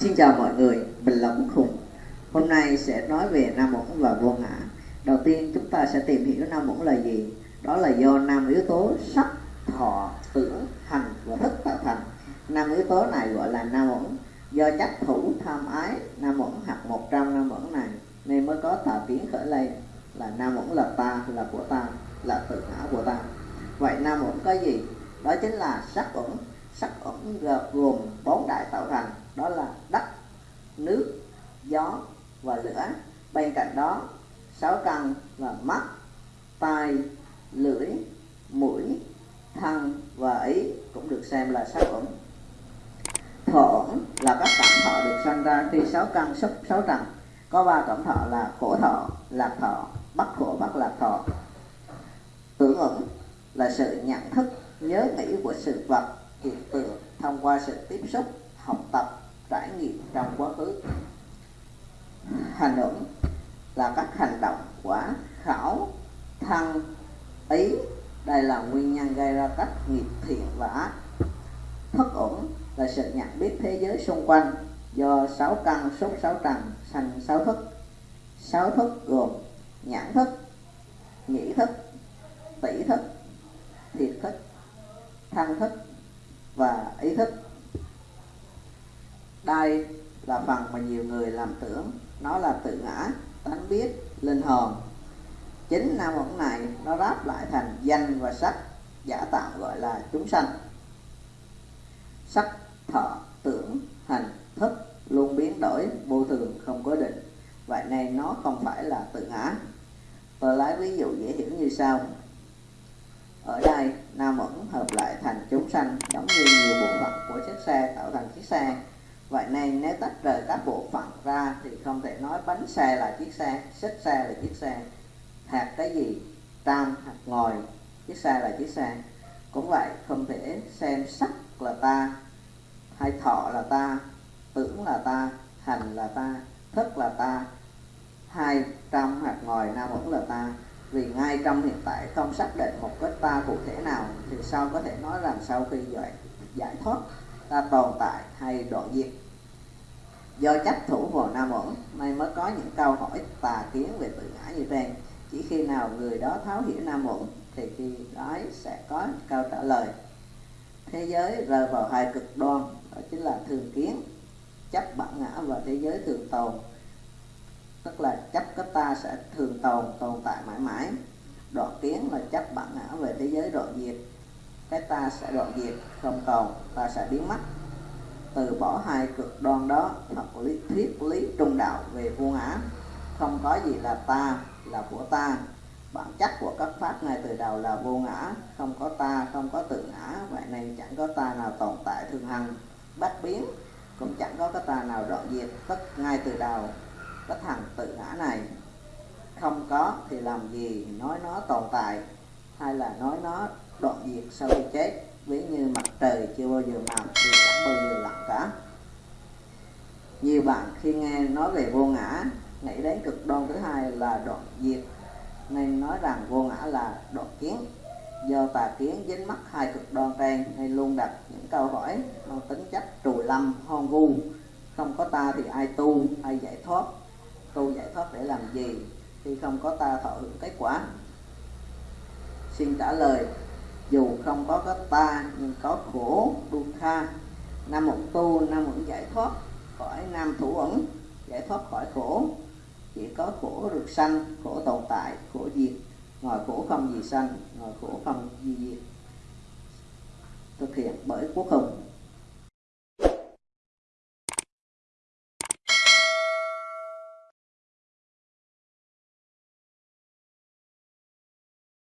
Xin chào mọi người, mình là Quốc Hùng. Hôm nay sẽ nói về nam ổn và vô ngã. Đầu tiên chúng ta sẽ tìm hiểu nam ổn là gì. Đó là do năm yếu tố sắc, thọ, tưởng, hành và thức tạo thành. Năm yếu tố này gọi là nam ổn. Do chấp thủ tham ái nam ổn hoặc một trong nam ổn này nên mới có tà kiến khởi lên là nam ổn là ta, là của ta, là tự ngã của ta. Vậy nam ổn có gì? Đó chính là sắc ổn. Sắc ổn gồm bốn đại tạo thành đó là đất, nước, gió và lửa. Bên cạnh đó, sáu căn và mắt, tai, lưỡi, mũi, thân và ý cũng được xem là sáu ổn thọ là các cảm thọ được sanh ra khi sáu căn xúc sáu trần có ba cảm thọ là khổ thọ, lạc thọ, bất khổ, bất lạc thọ. Tưởng ẩn là sự nhận thức, nhớ nghĩ của sự vật hiện tượng thông qua sự tiếp xúc, học tập trải nghiệm trong quá khứ. Hành động là các hành động quả khảo thân ý. Đây là nguyên nhân gây ra các nghiệp thiện và ác. Thất ổn là sự nhận biết thế giới xung quanh do sáu căn xúc sáu trần thành sáu thức. Sáu thức gồm nhãn thức, nhĩ thức tỷ thức, thiệt thức thân thức và ý thức đây là phần mà nhiều người làm tưởng. Nó là tự ngã, tánh biết, linh hồn. Chính năm ẩn này nó ráp lại thành danh và sắc, giả tạo gọi là chúng sanh. Sắc, thọ, tưởng, hành, thức luôn biến đổi, vô thường, không có định. Vậy nên nó không phải là tự ngã. Tôi lấy ví dụ dễ hiểu như sau. Ở đây, nam ẩn hợp lại thành chúng sanh giống như nhiều bộ phận của chiếc xe tạo thành chiếc xe vậy nên nếu tách rời các bộ phận ra thì không thể nói bánh xe là chiếc xe xích xe là chiếc xe. Hạt cái gì? Tam hạt ngồi chiếc xe là chiếc xe. Cũng vậy không thể xem sắc là ta hay thọ là ta tưởng là ta hành là ta thức là ta. Hai trong hạt ngồi nam vẫn là ta. Vì ngay trong hiện tại không xác định một cái ta cụ thể nào thì sao có thể nói rằng sau khi giải, giải thoát? Ta tồn tại hay đoạn diệt. Do chấp thủ vào nam ổn, nay mới có những câu hỏi tà kiến về tự ngã như trên. Chỉ khi nào người đó tháo hiểu nam ổn, thì khi đó sẽ có câu trả lời. Thế giới rơi vào hai cực đoan, đó chính là thường kiến, chấp bản ngã và thế giới thường tồn. Tức là chấp cái ta sẽ thường tồn tồn tại mãi mãi. Đoạn kiến là chấp bản ngã về thế giới đoạn diệt cái ta sẽ đoạn diệt không còn ta sẽ biến mất. Từ bỏ hai cực đoan đó thật lý thuyết lý trung đạo về vô ngã. Không có gì là ta là của ta. Bản chất của các pháp ngay từ đầu là vô ngã. Không có ta, không có tự ngã. Vậy nên chẳng có ta nào tồn tại thường hằng. Bất biến, cũng chẳng có cái ta nào đoạn diệt tất ngay từ đầu. Cái thằng tự ngã này. Không có thì làm gì nói nó tồn tại? Hay là nói nó đoạn diệt sau khi chết, ví như mặt trời chưa bao giờ mọc thì chẳng bao giờ lặn cả. Nhiều bạn khi nghe nói về vô ngã, nghĩ đến cực đoan thứ hai là đoạn diệt, nên nói rằng vô ngã là đoạn kiến. Do tà kiến dính mắc hai cực đoan trên, nên luôn đặt những câu hỏi mang tính chất trùi lâm, hoang vu. Không có ta thì ai tu, ai giải thoát? Tu giải thoát để làm gì? Khi không có ta thọ hưởng kết quả? Xin trả lời dù không có cái ta nhưng có khổ dukkha nam một tu, nam một giải thoát khỏi nam thủ ẩn giải thoát khỏi khổ. Chỉ có khổ được sanh khổ tồn tại, khổ diệt. Ngoài khổ không gì sanh, ngoài khổ không gì diệt. Thực hiện bởi quốc hùng.